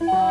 No.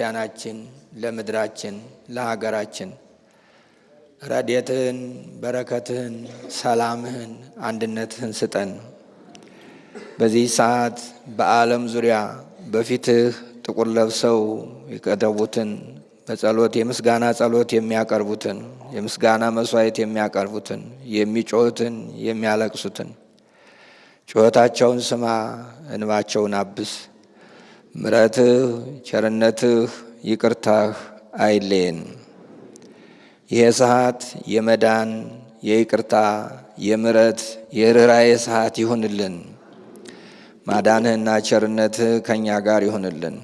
ክርስቲያናችን፣ ለምድራችን፣ ለሀገራችን ረድኤትህን፣ በረከትህን፣ ሰላምህን፣ አንድነትህን ስጠን። በዚህ ሰዓት በዓለም ዙሪያ በፊትህ ጥቁር ለብሰው የቀረቡትን በጸሎት የምስጋና ጸሎት የሚያቀርቡትን የምስጋና መስዋዕት የሚያቀርቡትን የሚጮሁትን የሚያለቅሱትን ጩኸታቸውን ስማ፣ እንባቸውን አብስ። ምሕረትህ፣ ቸርነትህ፣ ይቅርታህ አይለየን። ይሄ ሰዓት የመዳን የይቅርታ የምሕረት የርኅራኄ ሰዓት ይሁንልን። ማዳንህና ቸርነትህ ከእኛ ጋር ይሁንልን።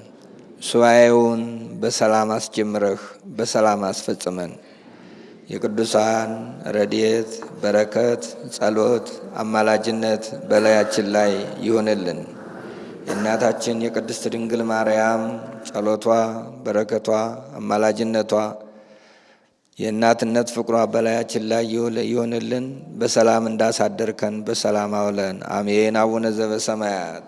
ሱባኤውን በሰላም አስጀምረህ በሰላም አስፈጽመን። የቅዱሳን ረድኤት፣ በረከት፣ ጸሎት፣ አማላጅነት በላያችን ላይ ይሆንልን። የእናታችን የቅድስት ድንግል ማርያም ጸሎቷ፣ በረከቷ፣ አማላጅነቷ የእናትነት ፍቅሯ በላያችን ላይ ይሆንልን። በሰላም እንዳሳደርከን በሰላም አውለን። አሜን። አቡነ ዘበሰማያት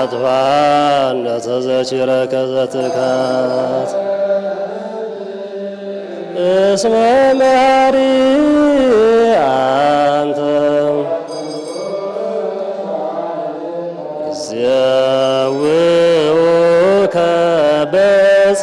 አጥፋ እንደተዘችረ ከዘትካት እስመ መሪ አንተ ዘውኡከ በጽ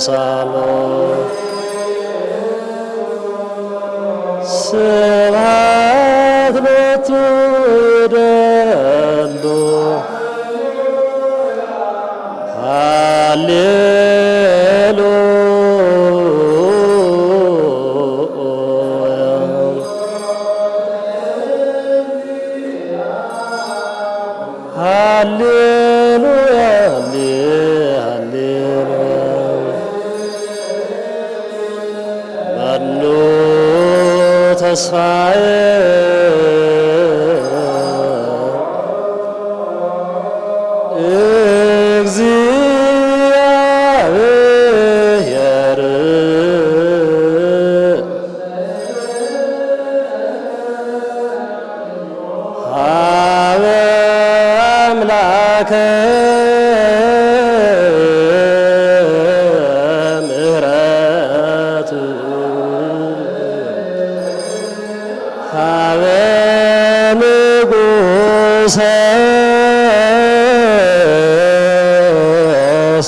sa lo se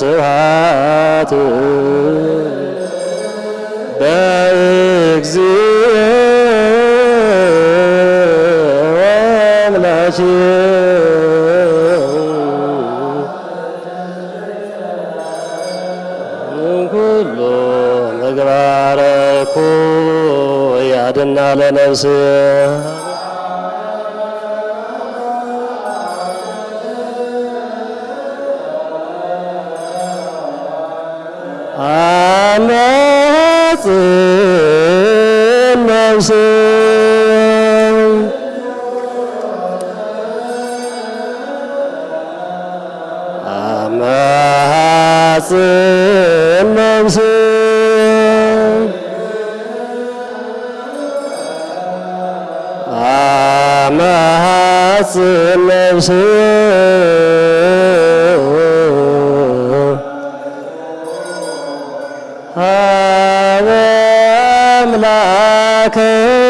ስብሐት በእግዚእ ወአምላኪ Lord, كان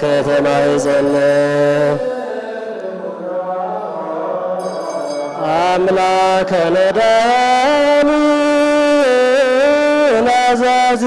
ከተማ ይዘለ አምላከ ለዳኒ ናዛዝ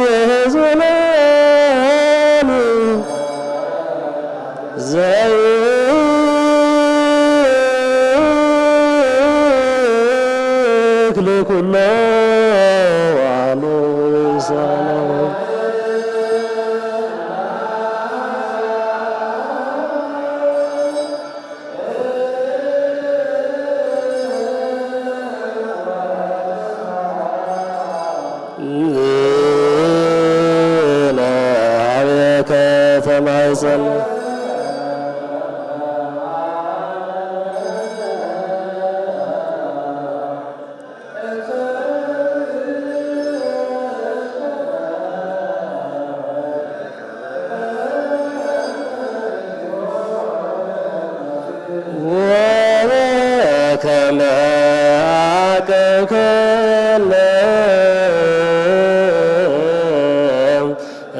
አቅብከነ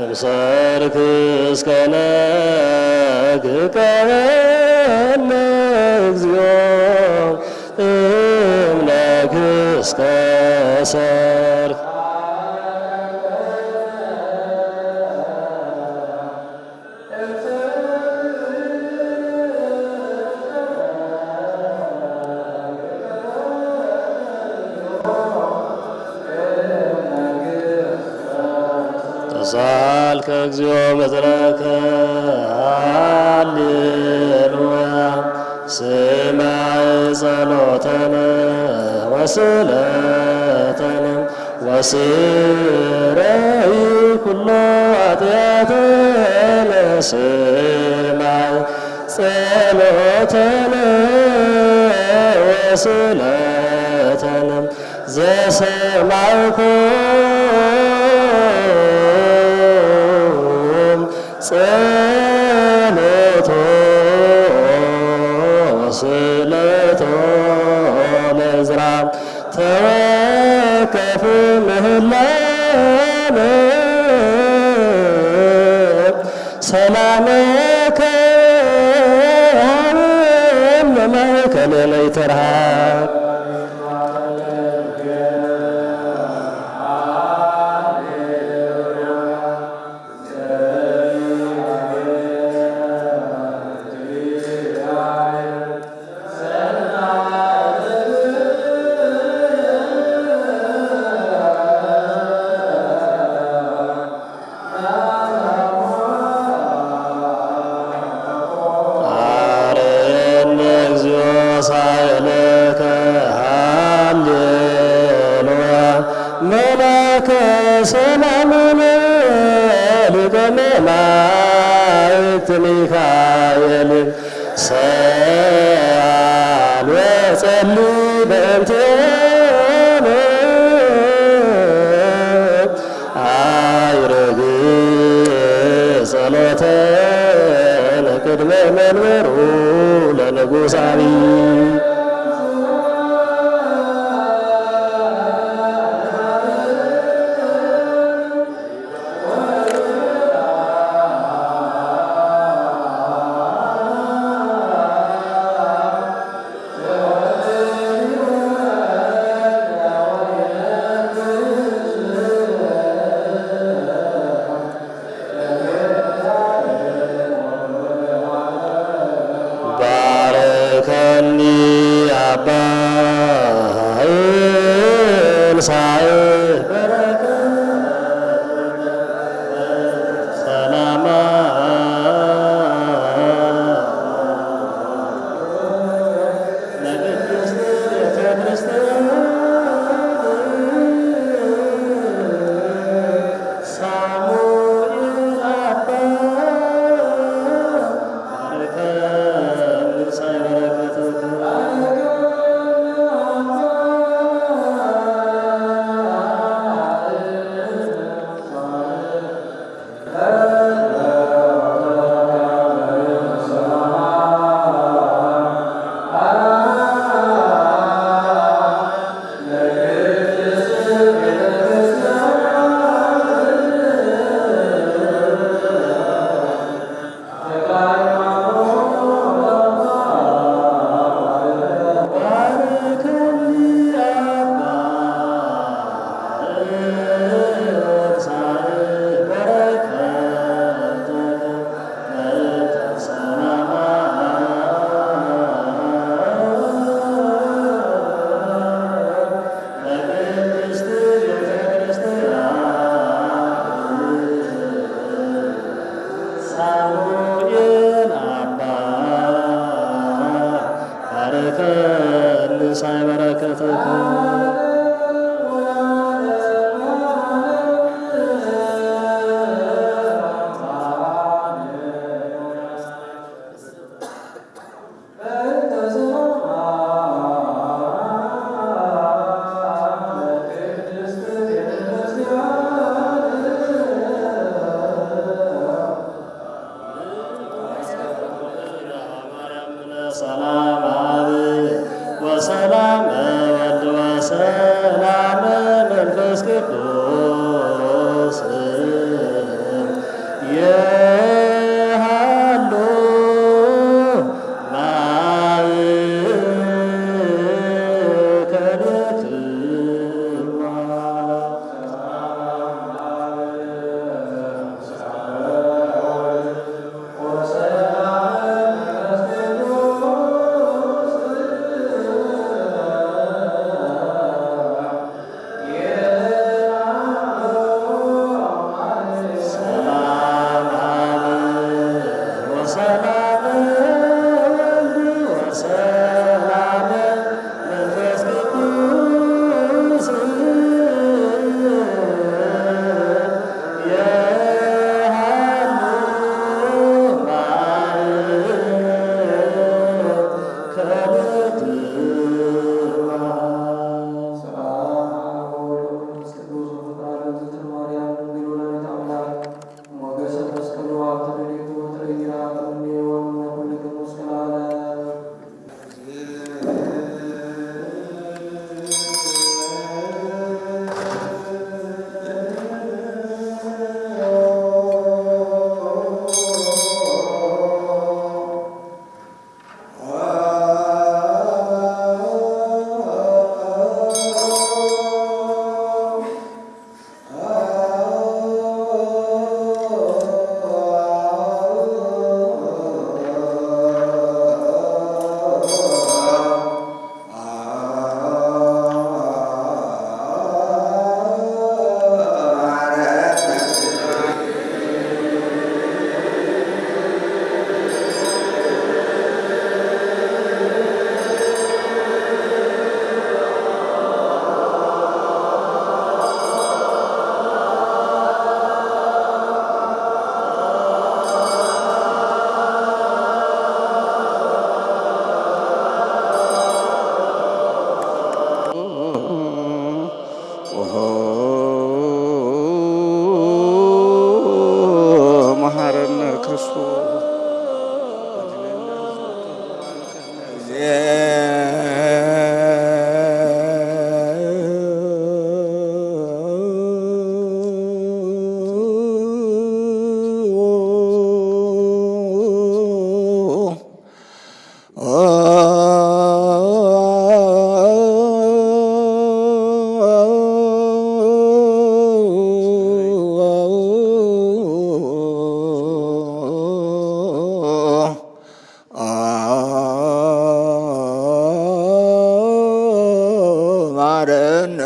እምሰርክ እስከ ነግቀነ እግዚኦ እምነግ እስከ ተሳልከ እግዚኦ መዝረከ ሃሌሉያ። ስማዕ ጸሎተነ ወስእለተነ ወስረይ ኩሎ ኃጢአተነ ስማዕ ጸሎተነ ወስእለተነ ዘሰማዕኩም عَسَى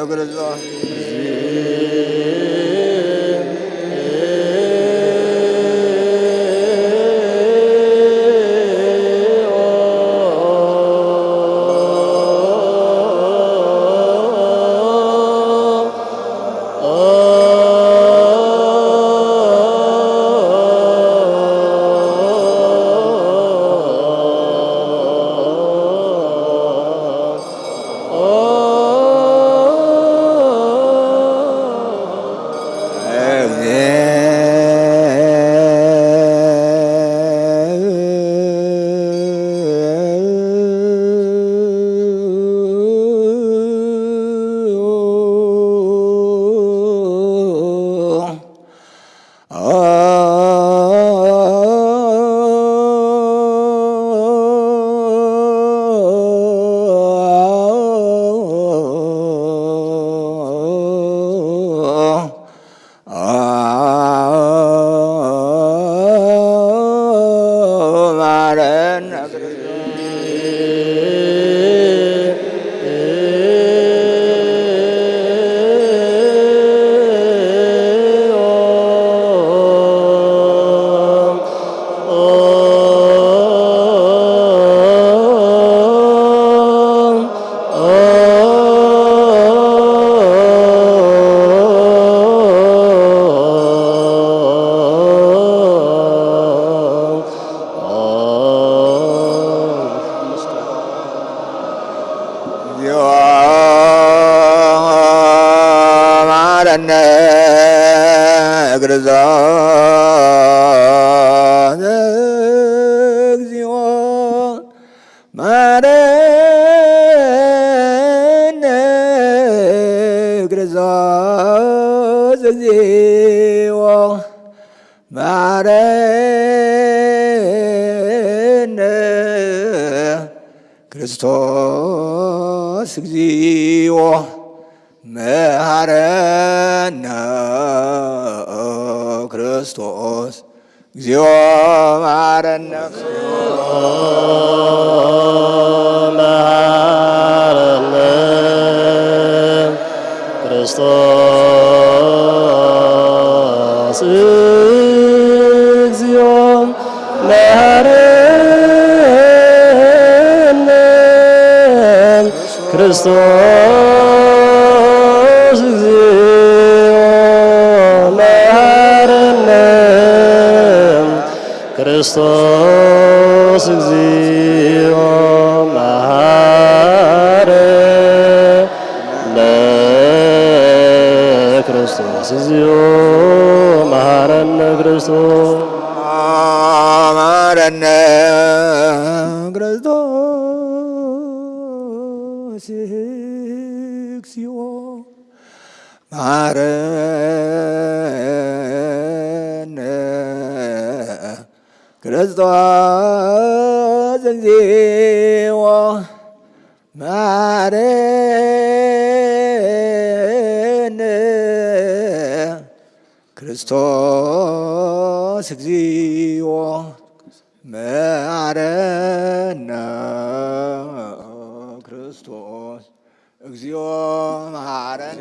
ማረን እግርዛ ማረን መሐረነ ክርስቶስ እግዚኦ መሐረነ ክርስቶስ ክርስቶስ እግዚኦ መሐረነ ክርስቶስ እግዚኦ መሐረነ ክርስቶስ እግዚኦ መሐረነ ክርስቶስ መሐረነ ይማረን ክርስቶስ እግዚኦ ማረን ክርስቶስ እግዚኦ መሐረነ ክርስቶስ እግዚኦ መሐረነ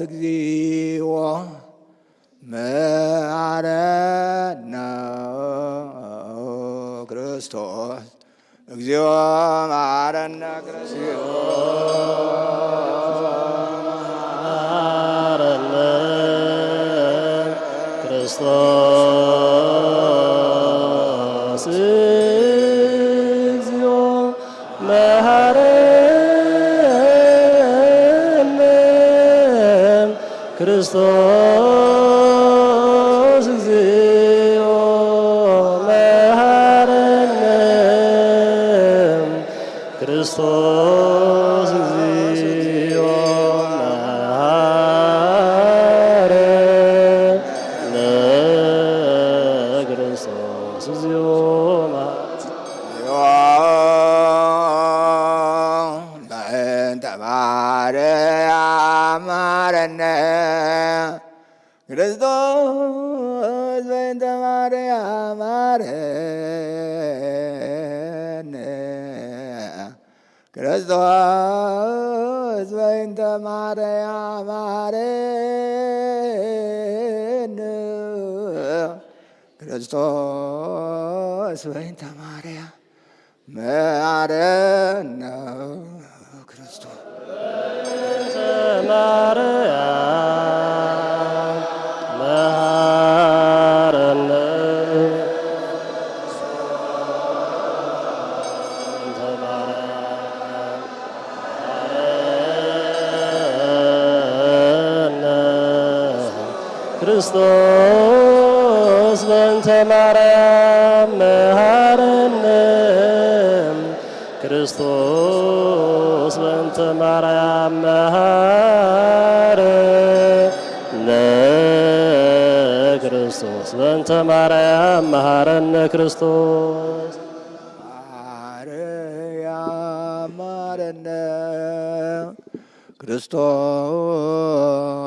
እግዚኦ መሐረነ ክርስቶስ እግዚኦ ክርስቶስ በእንተ ማርያም መሃረነ ክርስቶስ በእንተ ማርያም መሃረነ ክርስቶስ በእንተ ማርያም መሃረነ ክርስቶስ ማርያም መሃረነ ክርስቶስ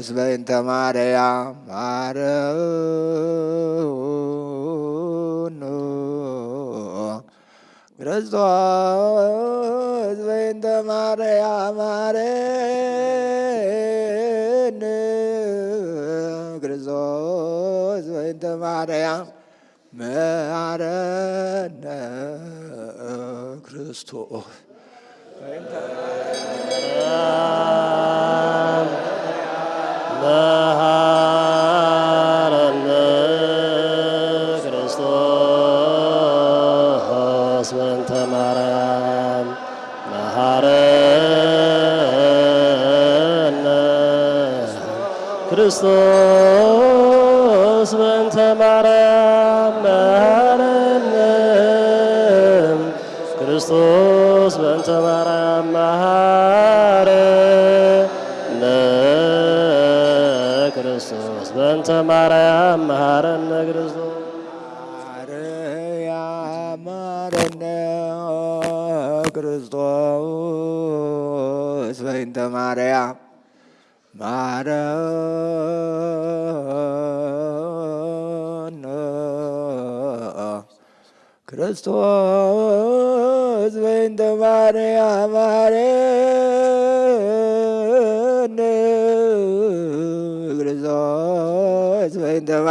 ክርስቶስ በእንተ ማርያም ማረነ ክርስቶስ በእንተ ማርያም መሐረነ ክርስቶስ በእንተ ማርያም መሐረነ ክርስቶስ Christos. ማርያም መሐረነ ክርስቶስ። ማርያም ማረነ ክርስቶስ። በእንተ ማርያም ማረነ ክርስቶስ። በእንተ ማርያም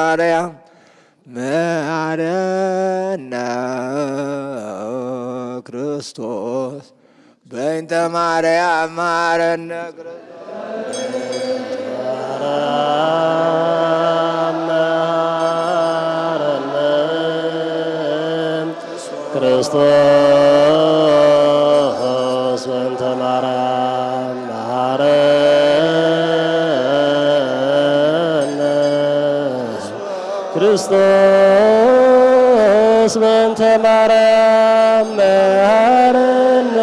ማርያም መሐረነ ክርስቶስ በእንተ ማርያም መሐረነ ክርስቶስ ክርስቶስ በእንተ ማርያም መሐረነ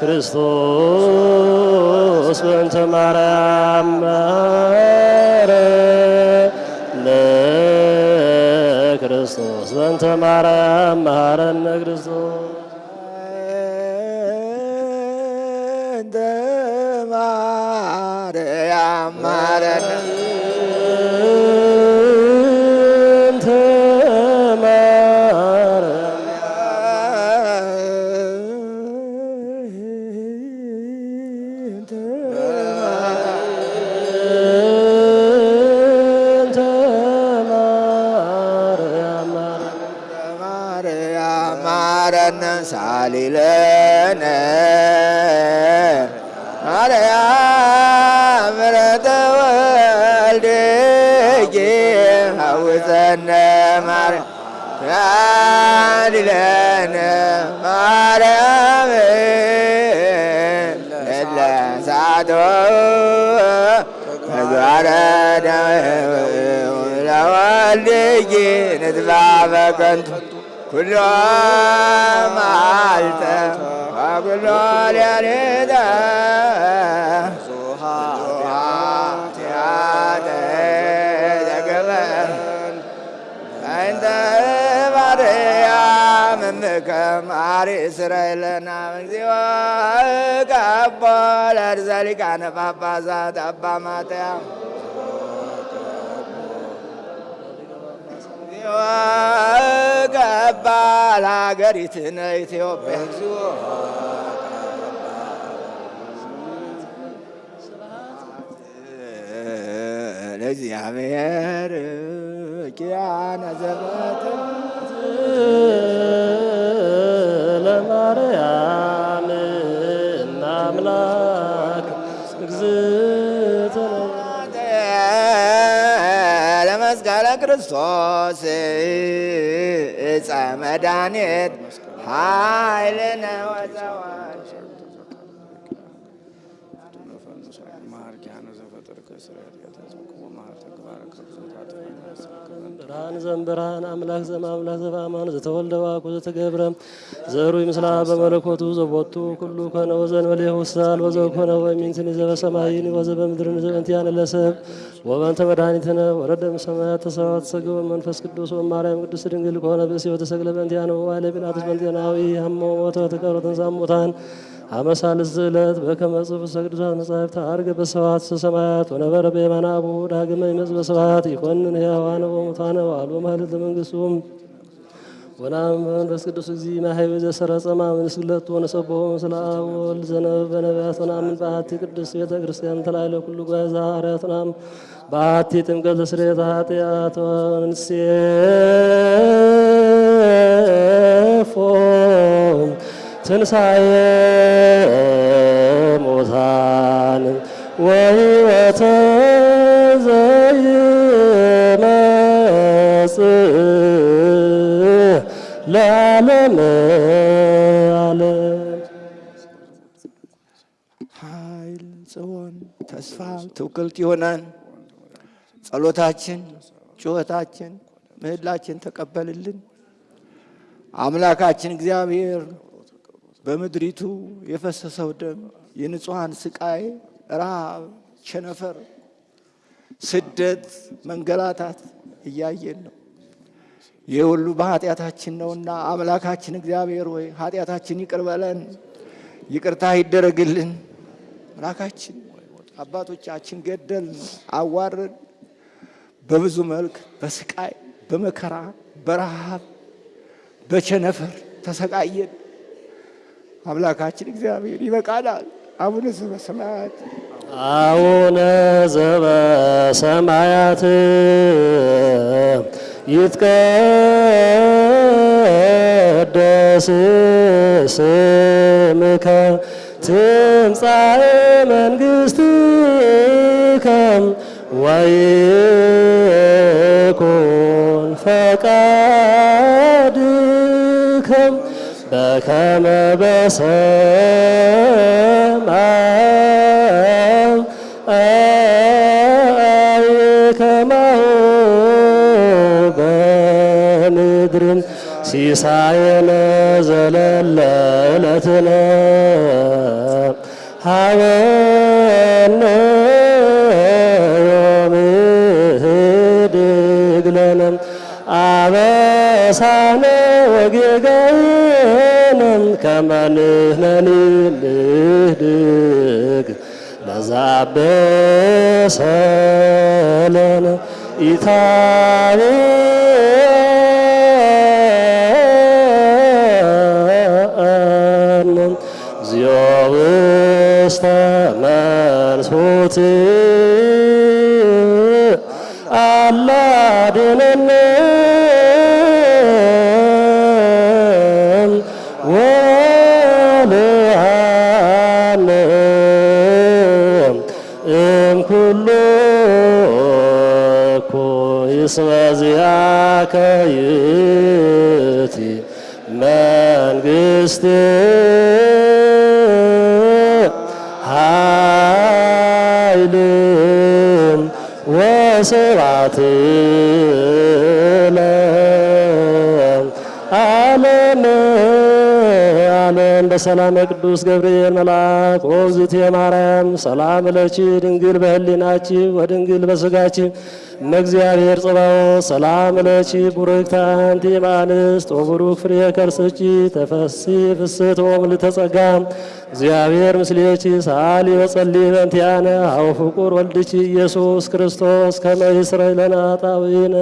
ክርስቶስ በእንተ ማርያም መሐረነ ክርስቶስ በእንተ ማርያም መሐረነ ክርስቶስ ሳሊለነ ማርያም ምሕረተ ወልድኪ ሐውፀነ ማርያም ሳሊለነ ማርያም ለለሳቶ ተግባረ ለወልድኪ ንትባ በከንቱ ኩሎ መዓልተ ወኩሎ ሌሊተ ኃጢአተ ዘገበረ እንተ ማርያም እምከ ማሪ እስራኤልና እግዚኦ ቀቦ ለርእሰ ሊቃነ ጳጳሳት አባ ማትያስ እግዚኦ ቀባ ለሀገሪትነ ኢትዮጵያ። ለእግዚአብሔር ኪያነ ዘበትን ለማርያም ክርስቶስ እፀ መድኃኒት ኃይልነ ብርሃን አምላክ ዘእምአምላክ ዘበአማን ዘተወልደ ዋቁ ዘተገብረ ዘሩ ይምስላ በመለኮቱ ዘቦቱ ኩሉ ኮነ ወዘእንበሌሁ ውሳል ወዘኮነ ወእሚንትኒ ዘበሰማይኒ ወዘበምድርን ዘበንቲያነ ለሰብ ወበንተ መድኃኒትነ ወረደ እምሰማያት ተሰብአ ተሰግቦ መንፈስ ቅዱስ ወማርያም ቅድስት ድንግል ከሆነ ብእሲ ወተሰቅለ በእንቲአነ ወዋዕለ ጲላጦስ በእንቲአናዊ ሀሞ ሞተ ወተቀብረ ተንሥአ አመሳልስ ዕለት በከመ ጽሑፍ ቅዱሳት መጻሕፍት ዐርገ በሰብሐት ሰማያት ወነበረ በየማነ አቡሁ ዳግመ ይመጽእ በስብሐት ይኰንን ሕያዋነ ወሙታነ ወአልቦ መኃልል ለመንግሥቱ ወናም በመንፈስ ቅዱስ እግዚ ማህበ ዘሰረጸ ማምንስግለቱ ወነሰብሖ ምስለ አብ ወወልድ ዘነበ በነቢያት ወናምን በአሐቲ ቅድስት ቤተ ክርስቲያን ተላዕለ ኩሉ ጉባኤ ዘሐዋርያት ወናም በአሐቲ ጥምቀት ለስርየተ ኃጢአት ወንሴፎ ትንሣኤ ሙታን ወሕይወተ ዘይመጽእ ለዓለመ ዓለም ኃይል ጽዮን ተስፋ ትውክልት ይሆናን። ጸሎታችን፣ ጩኸታችን፣ ምህላችን ተቀበልልን። አምላካችን እግዚአብሔር በምድሪቱ የፈሰሰው ደም የንጹሐን ስቃይ፣ ረሃብ፣ ቸነፈር፣ ስደት፣ መንገላታት እያየን ነው። ይህ ሁሉ በኃጢአታችን ነውና አምላካችን እግዚአብሔር ሆይ ኃጢአታችን ይቅር በለን፣ ይቅርታ ይደረግልን። አምላካችን አባቶቻችን ገደል፣ አዋረድ፣ በብዙ መልክ በስቃይ በመከራ በረሃብ በቸነፈር ተሰቃየን። አምላካችን እግዚአብሔር ይበቃናል። አቡነ ዘበሰማያት አቡነ ዘበሰማያት ይትቀደስ ስምከ ትምጻእ መንግሥትከ ወይኩን ፈቃድከ በከመ በሰማይ ከማሁ በምድር ሲሳየነ ዘለለ ዕለትነ ሀበነ ዮም ህድግ ለነ አበሳነ ወጌጋየነ ከመ ንሕነኒ ንህድግ ለዘአበሰ ለነ ኢታብአነ እግዚኦ ውስተ መንሱት እስመ ዚአከ ይእቲ መንግሥት ኃይል ወስብሐት በሰላም ቅዱስ ገብርኤል መልአክ ወግዝእቴ ማርያም ሰላም ለኪ ድንግል በህሊናኪ ወድንግል በስጋኪ እመእግዚአብሔር ጽባኦት ሰላም ለኪ ቡርክት አንቲ እምአንስት ወቡሩክ ፍሬ ከርሥኪ ተፈሥሒ ፍስሕት ወምልዕተ ጸጋ። እግዚአብሔር ምስሌኪ ሰአሊ ወጸልዪ በእንቲአነ ኀበ ፍቁር ወልድኪ ኢየሱስ ክርስቶስ ከመ ይስረይ ለነ ኃጣውኢነ